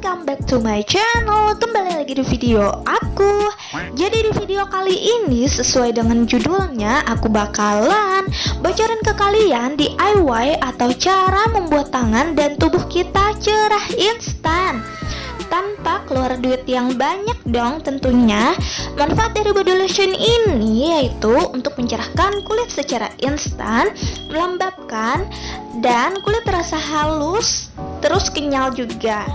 welcome back to my channel. Kembali lagi di video aku. Jadi di video kali ini sesuai dengan judulnya Aku bakalan bocorin ke kalian DIY atau cara membuat tangan dan tubuh kita cerah instan. Tanpa keluar duit yang banyak dong tentunya. Manfaat dari body lotion ini yaitu untuk mencerahkan kulit secara instan Melembabkan dan kulit terasa halus terus kenyal juga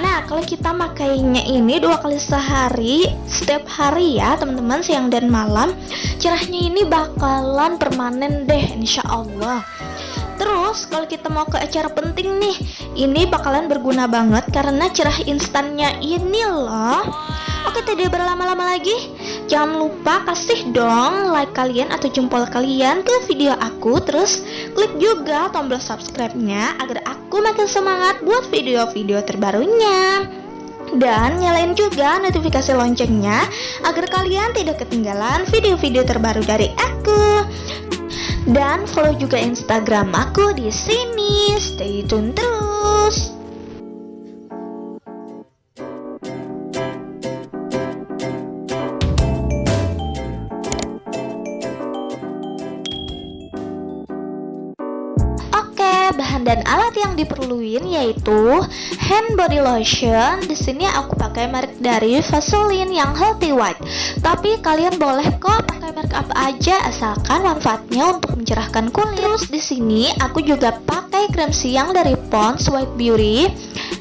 Nah kalau kita makainya ini dua kali sehari setiap hari ya teman-teman siang dan malam cerahnya ini bakalan permanen deh insya Allah. Terus kalau kita mau ke acara penting nih, ini bakalan berguna banget karena cerah instannya ini loh. Oke tidak berlama-lama lagi, jangan lupa kasih dong like kalian atau jempol kalian ke video aku, terus klik juga tombol subscribe-nya agar aku makin semangat buat video-video terbarunya dan nyalain juga notifikasi loncengnya agar kalian tidak ketinggalan video-video terbaru dari aku. Dan follow juga Instagram aku di sini. Stay tune terus. Bahan dan alat yang diperluin yaitu hand body lotion. Di sini aku pakai merek dari Vaseline yang healthy white. Tapi kalian boleh kok pakai merek apa aja asalkan manfaatnya untuk mencerahkan kulit. Terus di sini aku juga pakai krim siang dari Pond's White Beauty.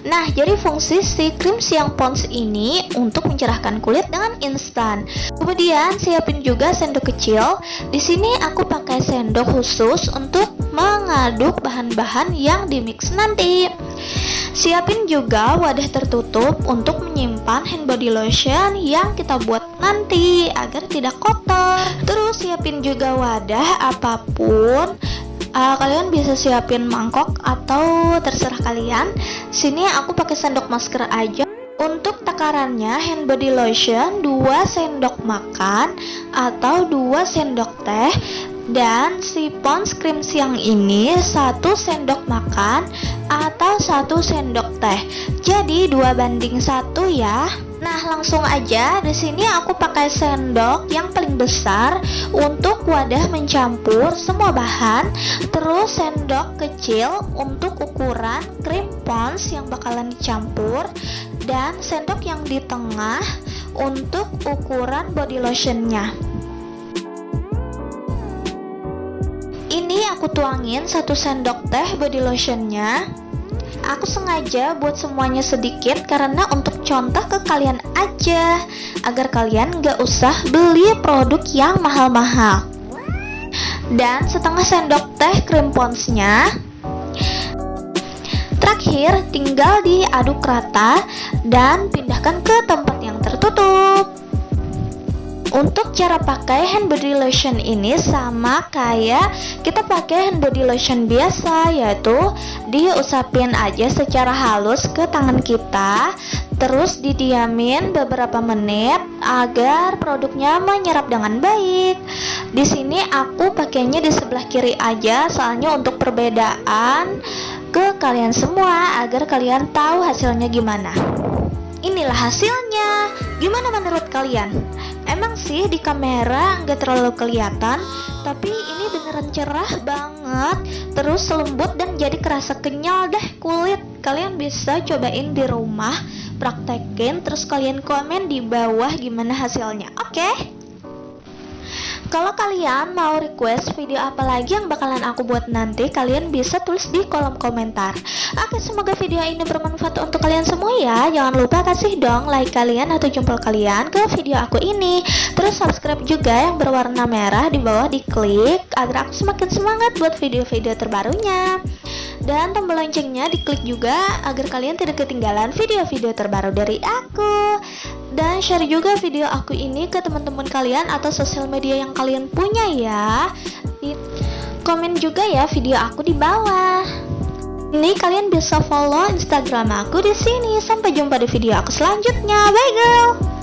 Nah, jadi fungsi si krim siang Pond's ini untuk mencerahkan kulit dengan instan. Kemudian siapin juga sendok kecil. Di sini aku pakai sendok khusus untuk mengaduk bahan-bahan yang dimix nanti. Siapin juga wadah tertutup untuk menyimpan hand body lotion yang kita buat nanti agar tidak kotor. Terus siapin juga wadah apa pun uh, kalian bisa siapin mangkok atau terserah kalian. Sini aku pakai sendok masker aja. Untuk takarannya hand body lotion 2 sendok makan atau 2 sendok teh dan si Pond's cream siang ini satu sendok makan atau satu sendok teh. Jadi dua banding satu ya. Nah langsung aja di sini aku pakai sendok yang paling besar untuk wadah mencampur semua bahan. Terus sendok kecil untuk ukuran krim Pond's yang bakalan dicampur dan sendok yang di tengah untuk ukuran body lotionnya. Ini aku tuangin satu sendok teh body lotionnya. Aku sengaja buat semuanya sedikit karena untuk contoh ke kalian aja Agar kalian gak usah beli produk yang mahal-mahal. Dan setengah sendok teh krim ponsnya. Terakhir tinggal diaduk rata dan pindahkan ke tempat yang tertutup untuk cara pakai hand body lotion ini sama kayak kita pakai hand body lotion biasa yaitu diusapin aja secara halus ke tangan kita terus didiamin beberapa menit agar produknya menyerap dengan baik. Di sini aku pakainya di sebelah kiri aja soalnya untuk perbedaan ke kalian semua agar kalian tahu hasilnya gimana. Inilah hasilnya. Gimana menurut kalian? Emang sih di kamera nggak terlalu kelihatan, tapi ini beneran cerah banget. Terus lembut dan jadi kerasa kenyal deh kulit. Kalian bisa cobain di rumah, praktekin, terus kalian komen di bawah gimana hasilnya. Oke? Okay? Kalau kalian mau request video apa lagi yang bakalan aku buat nanti, kalian bisa tulis di kolom komentar. Oke, semoga video ini bermanfaat untuk kalian semua ya. Jangan lupa kasih dong like kalian atau jempol kalian ke video aku ini. Terus subscribe juga yang berwarna merah di bawah diklik agar aku semakin semangat buat video-video terbarunya. Dan tombol loncengnya diklik juga agar kalian tidak ketinggalan video-video terbaru dari aku dan share juga video aku ini ke teman-teman kalian atau sosial media yang kalian punya ya. Di komen juga ya video aku di bawah. Ini kalian bisa follow Instagram aku di sini. Sampai jumpa di video aku selanjutnya. Bye girl.